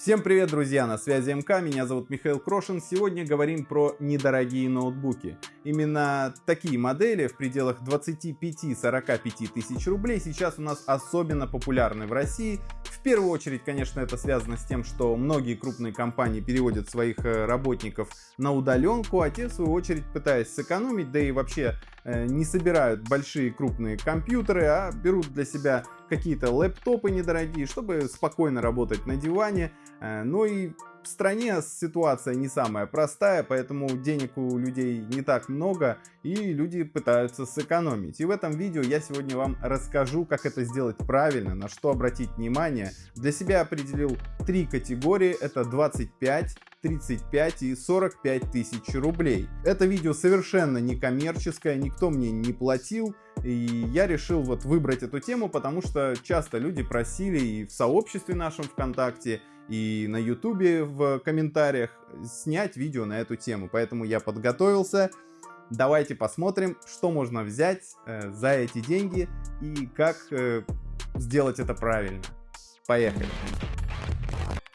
Всем привет, друзья! На связи МК, меня зовут Михаил Крошин. Сегодня говорим про недорогие ноутбуки. Именно такие модели в пределах 25-45 тысяч рублей сейчас у нас особенно популярны в России. В первую очередь, конечно, это связано с тем, что многие крупные компании переводят своих э, работников на удаленку, а те, в свою очередь, пытаясь сэкономить, да и вообще не собирают большие крупные компьютеры, а берут для себя какие-то лэптопы недорогие, чтобы спокойно работать на диване. Э, ну и в стране ситуация не самая простая, поэтому денег у людей не так много и люди пытаются сэкономить. И в этом видео я сегодня вам расскажу, как это сделать правильно, на что обратить внимание. Для себя определил три категории, это 25, 35 и 45 тысяч рублей. Это видео совершенно не коммерческое, никто мне не платил. И я решил вот выбрать эту тему, потому что часто люди просили и в сообществе нашем ВКонтакте, и на ютубе в комментариях снять видео на эту тему. Поэтому я подготовился. Давайте посмотрим, что можно взять э, за эти деньги и как э, сделать это правильно. Поехали!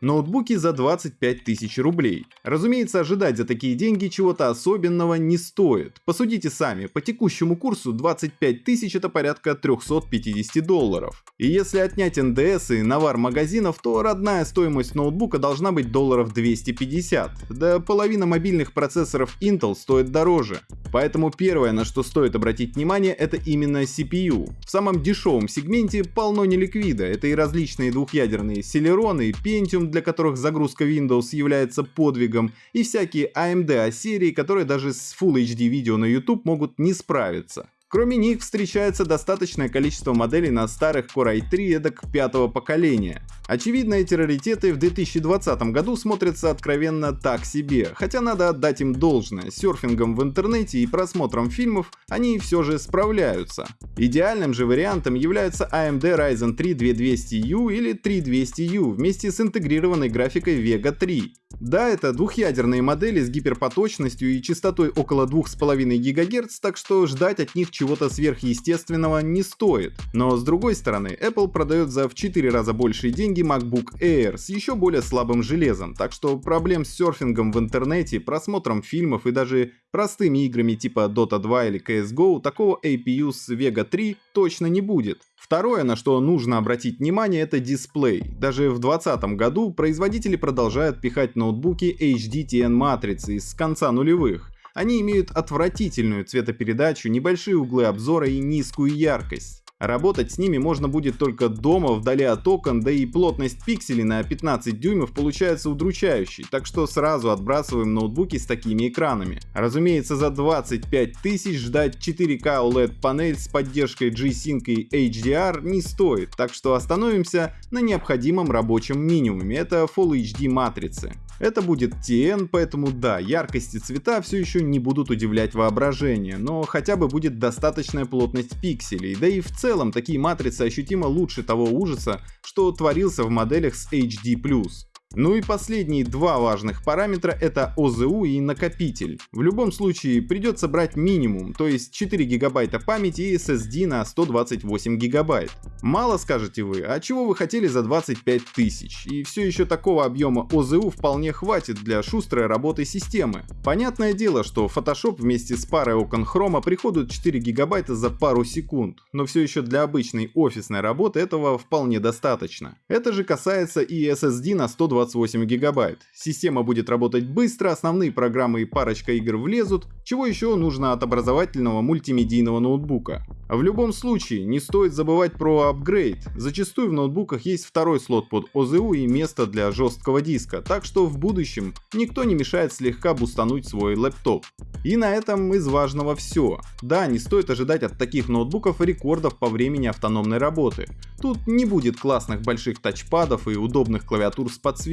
Ноутбуки за 25 тысяч рублей. Разумеется, ожидать за такие деньги чего-то особенного не стоит. Посудите сами, по текущему курсу 25 тысяч это порядка 350 долларов. И если отнять НДС и навар магазинов, то родная стоимость ноутбука должна быть долларов 250. Да половина мобильных процессоров Intel стоит дороже. Поэтому первое, на что стоит обратить внимание, это именно CPU. В самом дешевом сегменте полно неликвида, это и различные двухъядерные Celeron и Pentium для которых загрузка Windows является подвигом, и всякие AMD А-серии, которые даже с Full HD видео на YouTube могут не справиться. Кроме них встречается достаточное количество моделей на старых Core i3 эдак пятого поколения. Очевидно, эти раритеты в 2020 году смотрятся откровенно так себе, хотя надо отдать им должное, серфингом в интернете и просмотром фильмов они все же справляются. Идеальным же вариантом является AMD Ryzen 3 2200U или 3200U вместе с интегрированной графикой Vega 3. Да, это двухъядерные модели с гиперпоточностью и частотой около 2,5 ГГц, так что ждать от них чего-то сверхъестественного не стоит. Но с другой стороны, Apple продает за в 4 раза большие деньги MacBook Air с еще более слабым железом, так что проблем с серфингом в интернете, просмотром фильмов и даже простыми играми типа Dota 2 или CSGO такого APU с Vega 3 точно не будет. Второе, на что нужно обратить внимание, это дисплей. Даже в 2020 году производители продолжают пихать ноутбуки HDTN матрицы из конца нулевых. Они имеют отвратительную цветопередачу, небольшие углы обзора и низкую яркость. Работать с ними можно будет только дома, вдали от окон, да и плотность пикселей на 15 дюймов получается удручающей, так что сразу отбрасываем ноутбуки с такими экранами. Разумеется, за 25 тысяч ждать 4К OLED панель с поддержкой G-Sync и HDR не стоит, так что остановимся на необходимом рабочем минимуме, это Full HD матрицы. Это будет TN, поэтому да, яркость и цвета все еще не будут удивлять воображение, но хотя бы будет достаточная плотность пикселей, да и в целом такие матрицы ощутимо лучше того ужаса, что творился в моделях с HD+. Ну и последние два важных параметра это ОЗУ и накопитель. В любом случае придется брать минимум, то есть 4 гигабайта памяти и SSD на 128 гигабайт. Мало скажете вы, а чего вы хотели за 25 тысяч? И все еще такого объема ОЗУ вполне хватит для шустрой работы системы. Понятное дело, что Photoshop вместе с парой окон хрома приходят 4 гигабайта за пару секунд, но все еще для обычной офисной работы этого вполне достаточно. Это же касается и SSD на 128 128 гигабайт. Система будет работать быстро, основные программы и парочка игр влезут, чего еще нужно от образовательного мультимедийного ноутбука. В любом случае, не стоит забывать про апгрейд. Зачастую в ноутбуках есть второй слот под ОЗУ и место для жесткого диска, так что в будущем никто не мешает слегка бустануть свой лэптоп. И на этом из важного все. Да, не стоит ожидать от таких ноутбуков рекордов по времени автономной работы. Тут не будет классных больших тачпадов и удобных клавиатур с подсветкой.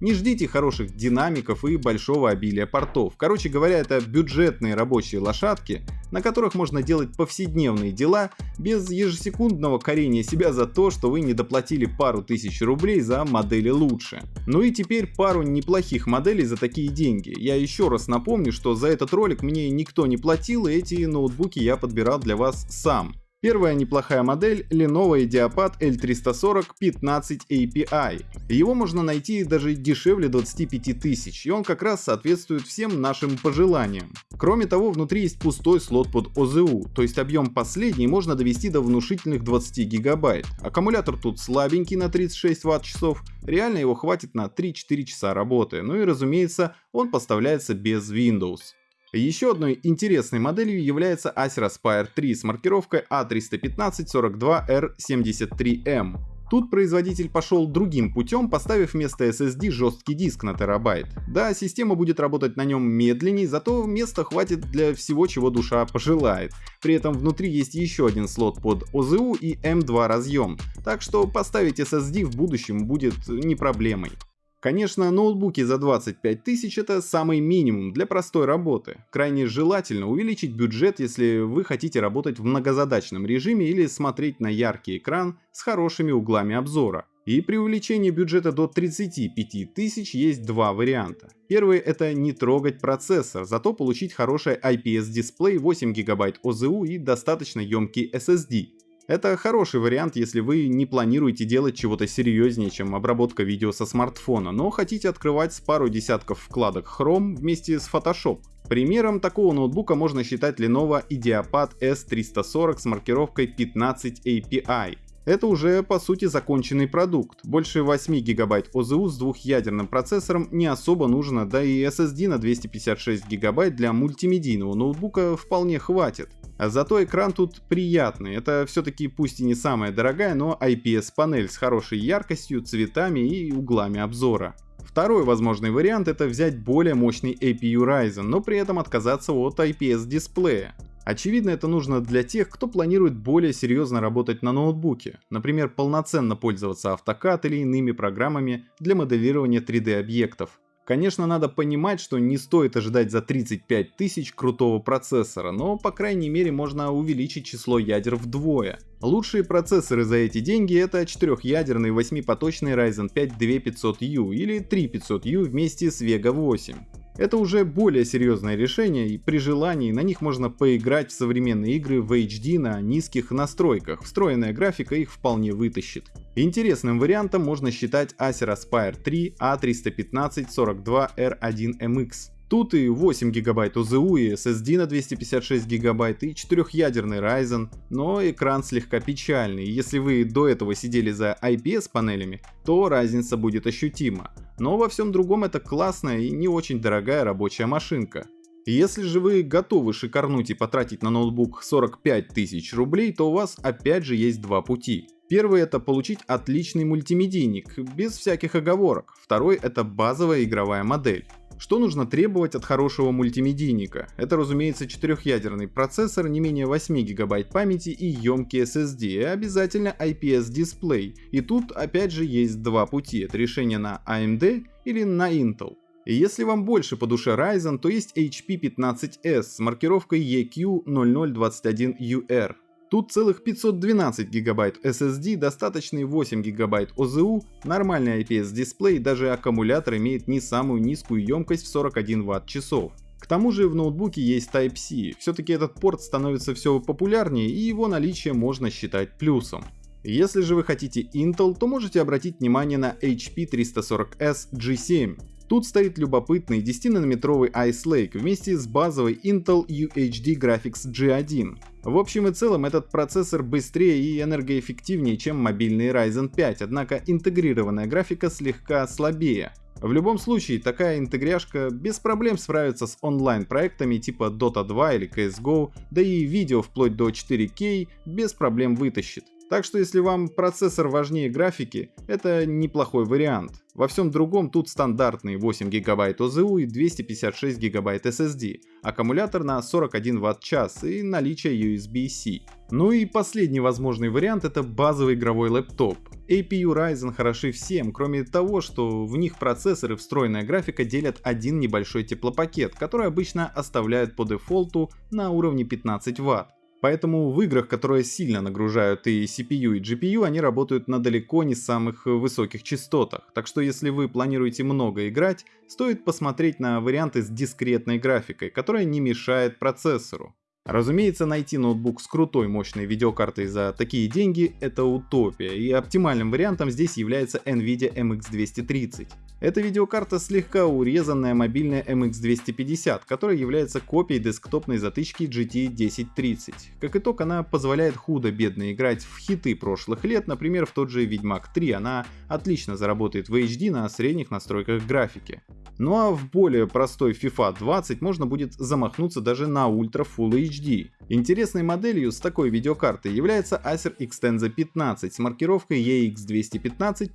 Не ждите хороших динамиков и большого обилия портов. Короче говоря, это бюджетные рабочие лошадки, на которых можно делать повседневные дела без ежесекундного корения себя за то, что вы не доплатили пару тысяч рублей за модели лучше. Ну и теперь пару неплохих моделей за такие деньги. Я еще раз напомню, что за этот ролик мне никто не платил и эти ноутбуки я подбирал для вас сам. Первая неплохая модель Lenovo IdeaPad L340 15 API. Его можно найти даже дешевле 25 тысяч, и он как раз соответствует всем нашим пожеланиям. Кроме того, внутри есть пустой слот под OZU, то есть объем последний можно довести до внушительных 20 гигабайт. Аккумулятор тут слабенький на 36 ватт-часов, реально его хватит на 3-4 часа работы, ну и разумеется, он поставляется без Windows. Еще одной интересной моделью является Acer Aspire 3 с маркировкой A315-42R73M. Тут производитель пошел другим путем, поставив вместо SSD жесткий диск на терабайт. Да, система будет работать на нем медленней, зато места хватит для всего, чего душа пожелает. При этом внутри есть еще один слот под OZU и M2 разъем, так что поставить SSD в будущем будет не проблемой. Конечно, ноутбуки за 25 тысяч это самый минимум для простой работы. Крайне желательно увеличить бюджет, если вы хотите работать в многозадачном режиме или смотреть на яркий экран с хорошими углами обзора. И при увеличении бюджета до 35 тысяч есть два варианта. Первый это не трогать процессор, зато получить хороший IPS дисплей 8 ГБ ОЗУ и достаточно емкий SSD. Это хороший вариант, если вы не планируете делать чего-то серьезнее, чем обработка видео со смартфона, но хотите открывать с пару десятков вкладок Chrome вместе с Photoshop. Примером такого ноутбука можно считать Lenovo IdeaPad S340 с маркировкой 15 API. Это уже по сути законченный продукт. Больше 8 гигабайт ОЗУ с двухъядерным процессором не особо нужно, да и SSD на 256 гигабайт для мультимедийного ноутбука вполне хватит. А зато экран тут приятный, это все-таки пусть и не самая дорогая, но IPS панель с хорошей яркостью, цветами и углами обзора. Второй возможный вариант это взять более мощный APU Ryzen, но при этом отказаться от IPS дисплея. Очевидно это нужно для тех, кто планирует более серьезно работать на ноутбуке, например полноценно пользоваться AutoCAD или иными программами для моделирования 3D объектов. Конечно, надо понимать, что не стоит ожидать за 35 тысяч крутого процессора, но по крайней мере можно увеличить число ядер вдвое. Лучшие процессоры за эти деньги это 4-ядерный 8-поточный Ryzen 5 2500U или 3500U вместе с Vega 8. Это уже более серьезное решение и при желании на них можно поиграть в современные игры в HD на низких настройках, встроенная графика их вполне вытащит. Интересным вариантом можно считать Acer Aspire 3 A315-42R1MX. Тут и 8 гигабайт ОЗУ, и SSD на 256 гигабайт, и 4-ядерный Ryzen, но экран слегка печальный, если вы до этого сидели за IPS панелями, то разница будет ощутима. Но во всем другом это классная и не очень дорогая рабочая машинка. Если же вы готовы шикарнуть и потратить на ноутбук 45 тысяч рублей, то у вас опять же есть два пути. Первый это получить отличный мультимедийник, без всяких оговорок. Второй это базовая игровая модель. Что нужно требовать от хорошего мультимедийника? Это разумеется четырехъядерный процессор, не менее 8 гигабайт памяти и емкий SSD, и обязательно IPS дисплей. И тут опять же есть два пути, это решение на AMD или на Intel. И если вам больше по душе Ryzen, то есть HP 15S с маркировкой EQ0021UR. Тут целых 512 гигабайт SSD, достаточный 8 гигабайт OZU, нормальный IPS дисплей, даже аккумулятор имеет не самую низкую емкость в 41 Вт-часов. К тому же в ноутбуке есть Type-C, все-таки этот порт становится все популярнее и его наличие можно считать плюсом. Если же вы хотите Intel, то можете обратить внимание на HP 340S G7. Тут стоит любопытный 10-нанометровый Ice Lake вместе с базовой Intel UHD Graphics G1. В общем и целом этот процессор быстрее и энергоэффективнее, чем мобильный Ryzen 5, однако интегрированная графика слегка слабее. В любом случае, такая интегряшка без проблем справится с онлайн проектами типа Dota 2 или CSGO, да и видео вплоть до 4K без проблем вытащит. Так что если вам процессор важнее графики, это неплохой вариант. Во всем другом тут стандартные 8 ГБ ОЗУ и 256 ГБ SSD, аккумулятор на 41 Вт-час и наличие USB-C. Ну и последний возможный вариант это базовый игровой лэптоп. APU Ryzen хороши всем, кроме того, что в них процессоры встроенная графика делят один небольшой теплопакет, который обычно оставляют по дефолту на уровне 15 Вт. Поэтому в играх, которые сильно нагружают и CPU, и GPU, они работают на далеко не самых высоких частотах. Так что если вы планируете много играть, стоит посмотреть на варианты с дискретной графикой, которая не мешает процессору. Разумеется, найти ноутбук с крутой мощной видеокартой за такие деньги — это утопия, и оптимальным вариантом здесь является NVIDIA MX230. Эта видеокарта слегка урезанная мобильная MX250, которая является копией десктопной затычки GT 1030. Как итог, она позволяет худо-бедно играть в хиты прошлых лет, например, в тот же Ведьмак 3, она отлично заработает в HD на средних настройках графики. Ну а в более простой FIFA 20 можно будет замахнуться даже на Ultra Full HD. Интересной моделью с такой видеокартой является Acer Extensa 15 с маркировкой EX215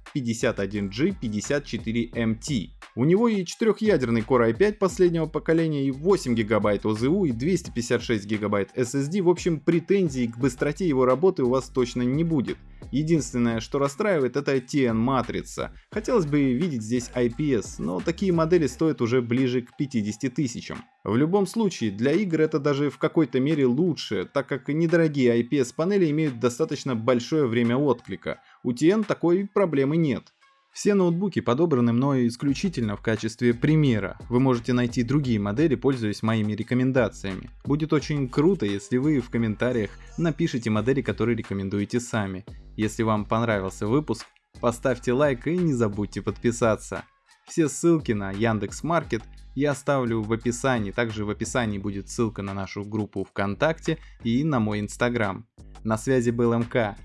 51G54MT. У него и четырехъядерный Core i5 последнего поколения, и 8 ГБ ОЗУ, и 256 ГБ SSD, в общем претензий к быстроте его работы у вас точно не будет. Единственное, что расстраивает, это TN матрица. Хотелось бы видеть здесь IPS, но такие модели стоят уже ближе к 50 тысячам. В любом случае, для игр это даже в какой-то мере лучше, так как недорогие IPS панели имеют достаточно большое время отклика. У TN такой проблемы нет. Все ноутбуки подобраны мною исключительно в качестве примера. Вы можете найти другие модели, пользуясь моими рекомендациями. Будет очень круто, если вы в комментариях напишите модели, которые рекомендуете сами. Если вам понравился выпуск, поставьте лайк и не забудьте подписаться. Все ссылки на Яндекс Маркет я оставлю в описании. Также в описании будет ссылка на нашу группу ВКонтакте и на мой инстаграм. На связи был МК.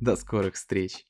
До скорых встреч!